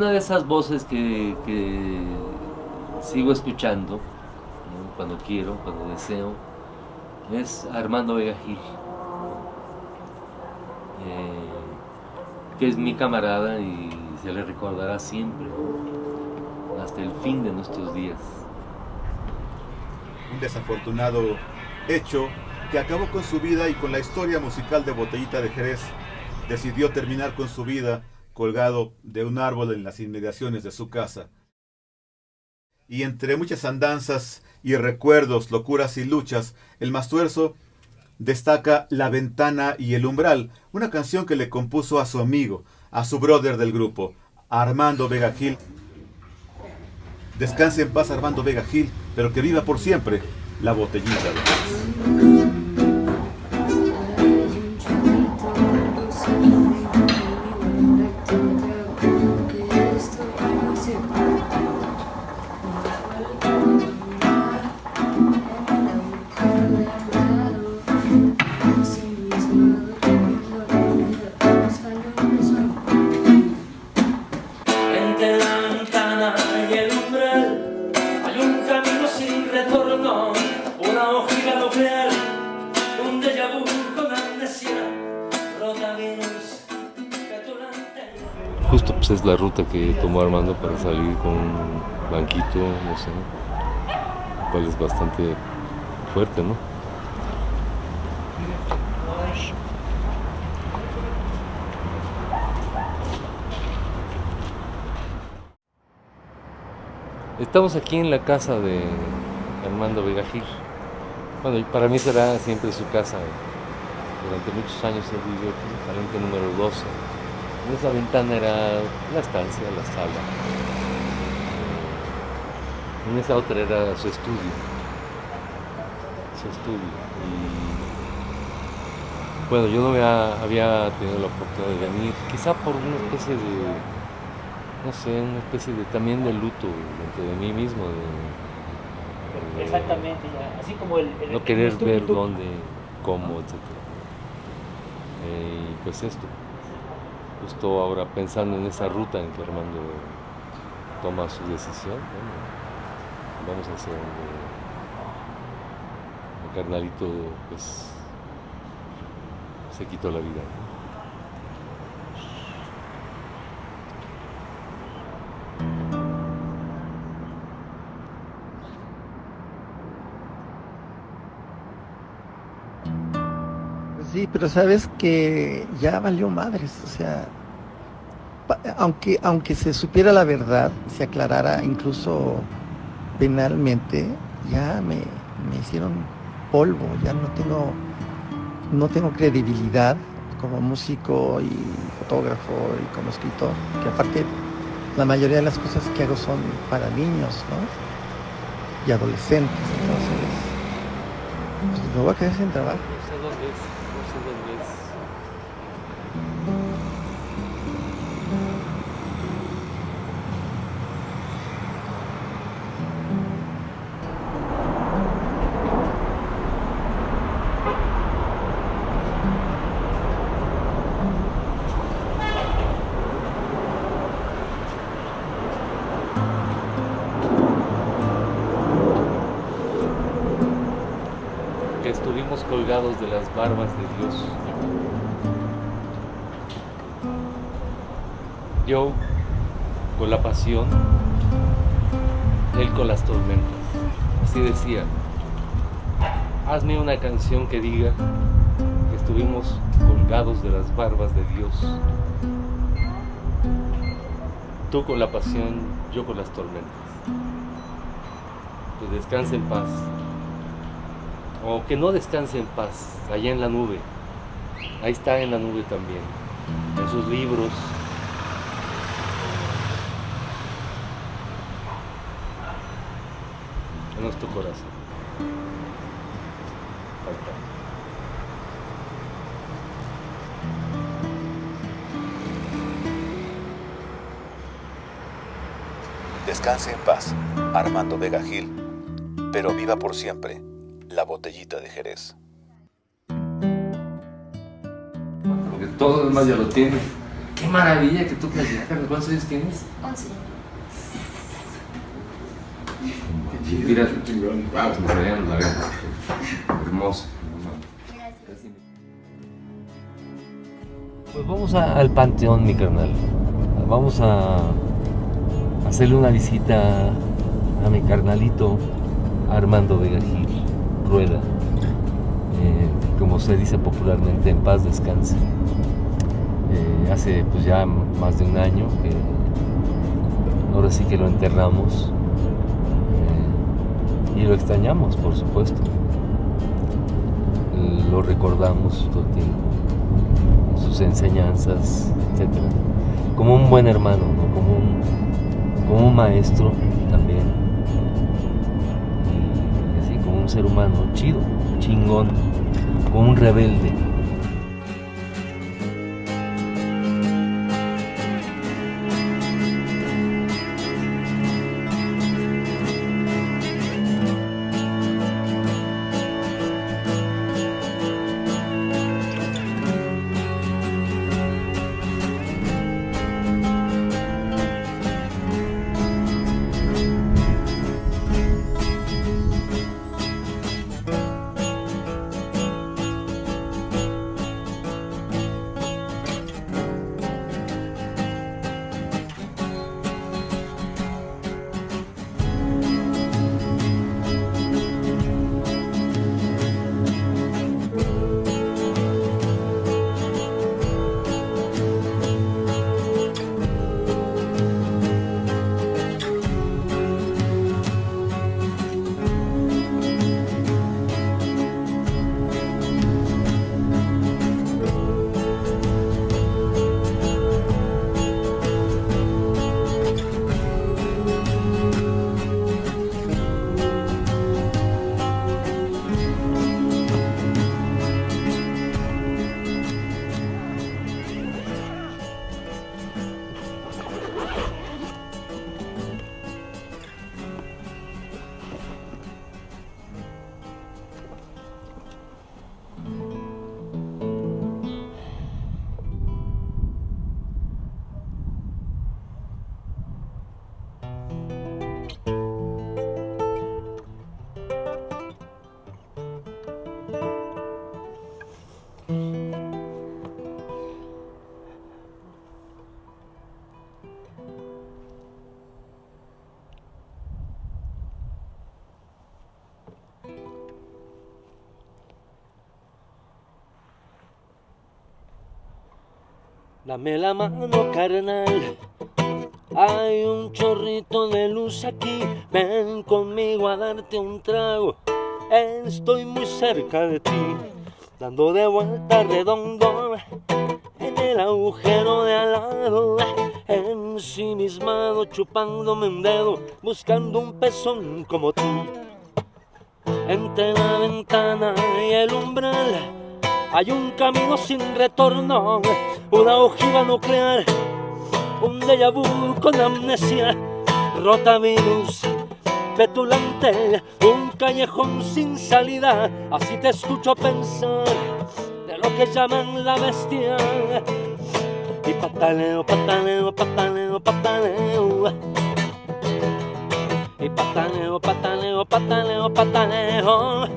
una de esas voces que, sigo escuchando cuando quiero, cuando deseo, es Armando Vega Gil, eh, que es mi camarada y se le recordará siempre, hasta el fin de nuestros días. Un desafortunado hecho que acabó con su vida y con la historia musical de Botellita de Jerez, decidió terminar con su vida colgado de un árbol en las inmediaciones de su casa. Y entre muchas andanzas y recuerdos, locuras y luchas, el Mastuerzo destaca La ventana y el umbral, una canción que le compuso a su amigo, a su brother del grupo, Armando Vega Gil. Descanse en paz Armando Vega Gil, pero que viva por siempre la botellita de es la ruta que tomó Armando para salir con un banquito, no sé, cual es bastante fuerte, ¿no? Estamos aquí en la casa de Armando Vegajir. Bueno, para mí será siempre su casa. Durante muchos años él vivió aquí, número 12 esa ventana era la estancia, la sala. En esa otra era su estudio. Su estudio. Y bueno, yo no había, tenido la oportunidad de venir, quizá por una especie de, no sé, una especie de también de luto dentro de mí mismo. Exactamente, así como el... no querer ver dónde, cómo, etc. Eh, y pues esto justo ahora pensando en esa ruta en que Armando toma su decisión, vamos a hacer donde el carnalito pues se quitó la vida. Pero sabes que ya valió madres, o sea, aunque, aunque se supiera la verdad, se aclarara incluso penalmente, ya me, hicieron polvo, ya no tengo, no tengo credibilidad como músico y fotógrafo y como escritor, que aparte la mayoría de las cosas que hago son para niños, ¿no? Y adolescentes, entonces, pues me voy a quedar sin trabajo. Colgados de las barbas de Dios. Yo con la pasión, Él con las tormentas. Así decía, hazme una canción que diga que estuvimos colgados de las barbas de Dios. Tú con la pasión, yo con las tormentas. Pues descanse en paz o que no descanse en paz, allá en la nube. Ahí está en la nube también, en sus libros. En nuestro corazón. Descanse en paz, Armando Vega Gil, pero viva por siempre la botellita de Jerez. Porque todo demás ya lo tiene. Qué maravilla que tocas ya, ¿Cuántos años tienes? 11. Mira, wow, hermoso. Pues vamos al panteón, mi carnal. Vamos a hacerle una visita a mi carnalito Armando Vega Gil, Rueda. Eh, como se dice popularmente, en paz descanse. Eh, hace pues ya más de un año que ahora sí que lo enterramos eh, y lo extrañamos, por supuesto. Lo recordamos todo el tiempo sus enseñanzas, etc. Como un buen hermano, como, un, como un maestro ser humano chido, chingón, como un rebelde. Dame la mano, carnal. Hay un chorrito de luz aquí. Ven conmigo a darte un trago. Estoy muy cerca de ti, dando de vuelta redondo en el agujero de al lado. Ensimismado, chupándome un dedo, buscando un pezón como tú. Entre la ventana y el umbral hay un camino sin retorno, una ojiva nuclear, un déjà vu con amnesia, rotavirus petulante, un callejón sin salida. Así te escucho pensar de lo que llaman la bestia. Y pataleo, pataleo, pataleo, pataleo. Y pataleo, pataleo, pataleo, pataleo.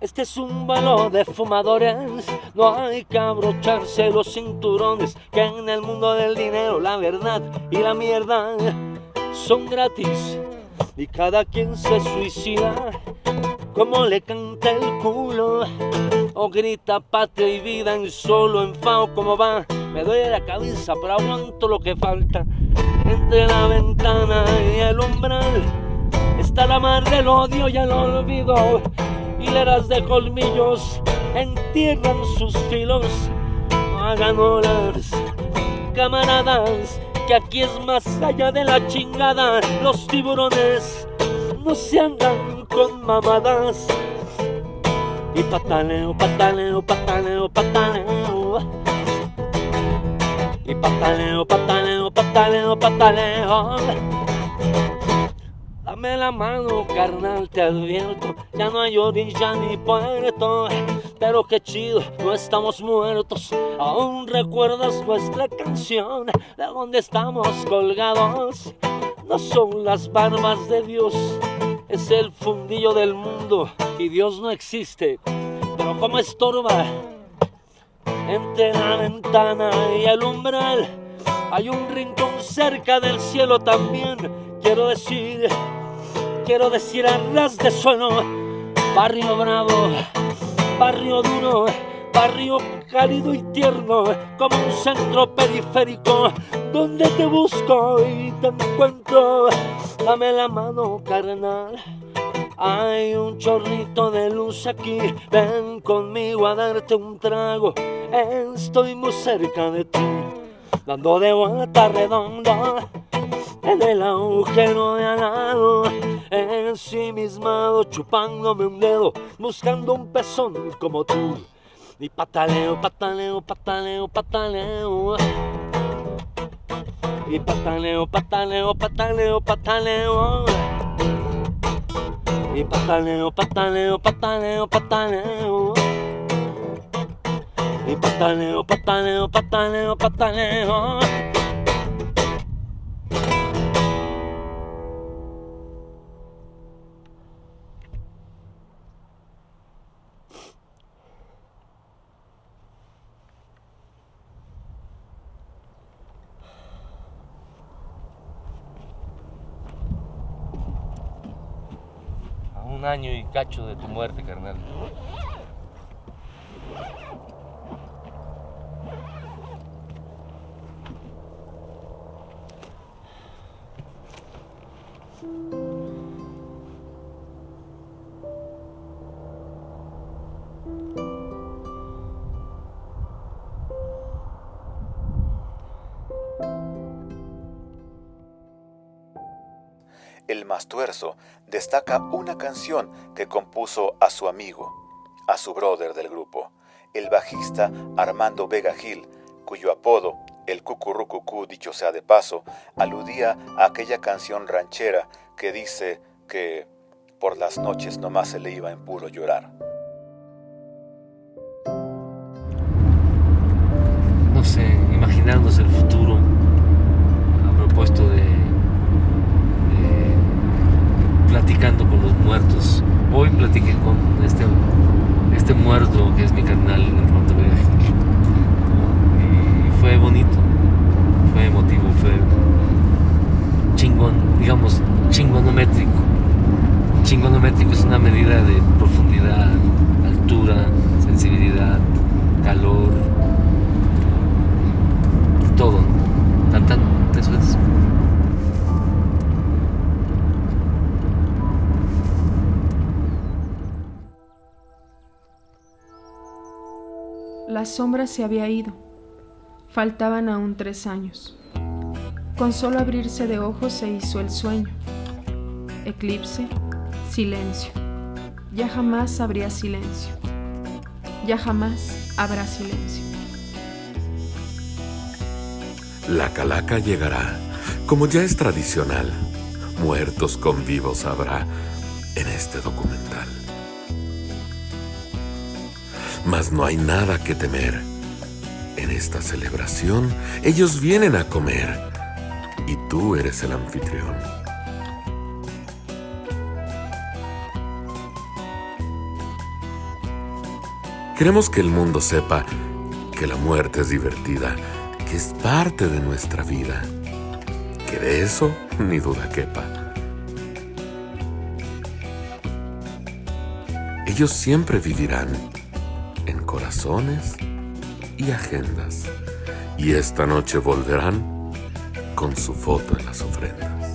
Este es un vuelo de fumadores, no hay que abrocharse los cinturones, que en el mundo del dinero la verdad y la mierda son gratis. Y cada quien se suicida como le canta el culo o grita patria y vida en solo enfado como va. Me duele la cabeza pero aguanto lo que falta. Entre la ventana y el umbral está la mar del odio y el olvido hileras de colmillos entierran sus filos. hagan olas, camaradas, que aquí es más allá de la chingada. Los tiburones no se andan con mamadas. Y pataleo, pataleo, pataleo, pataleo. Y pataleo, pataleo, pataleo, pataleo Dame la mano, carnal, te advierto. Ya no hay orilla ni puerto. Pero qué chido, no estamos muertos. Aún recuerdas nuestra canción. De donde estamos colgados. No son las barbas de Dios. Es el fundillo del mundo. Y Dios no existe. Pero como estorba. Entre la ventana y el umbral. Hay un rincón cerca del cielo también. Quiero decir quiero decir a ras de suelo, barrio bravo, barrio duro, barrio cálido y tierno, como un centro periférico, donde te busco y te encuentro. Dame la mano, carnal. Hay un chorrito de luz aquí, ven conmigo a darte un trago. Estoy muy cerca de ti, dando de vuelta redonda en el agujero de al lado, ensimismado, chupándome un dedo, buscando un pezón como tú. Y pataleo, pataleo, pataleo, pataleo. Y pataleo, pataleo, pataleo, pataleo. Y pataleo, pataleo, pataleo, pataleo. Y pataleo, pataleo, pataleo, pataleo. Un año y cacho de tu muerte, carnal. El Mastuerzo destaca una canción que compuso a su amigo, a su brother del grupo, el bajista Armando Vega Gil, cuyo apodo, el cucurrucucú, dicho sea de paso, aludía a aquella canción ranchera que dice que por las noches nomás se le iba en puro llorar. No sé, imaginándose el futuro a propósito de platicando con los muertos. Hoy platiqué con este, este muerto que es mi carnal Armando Vega Y fue bonito, fue emotivo, fue chingón, digamos, chingonométrico. Chingonométrico es una medida de profundidad, altura, sensibilidad, calor, todo. Tan, tan, eso es. La sombra se había ido. Faltaban aún tres años. Con solo abrirse de ojos se hizo el sueño. Eclipse, silencio. Ya jamás habría silencio. Ya jamás habrá silencio. La calaca llegará, como ya es tradicional. Muertos con vivos habrá en este documental mas no hay nada que temer. En esta celebración ellos vienen a comer y tú eres el anfitrión. Queremos que el mundo sepa que la muerte es divertida, que es parte de nuestra vida, que de eso ni duda quepa. Ellos siempre vivirán corazones y agendas. Y esta noche volverán con su foto en las ofrendas.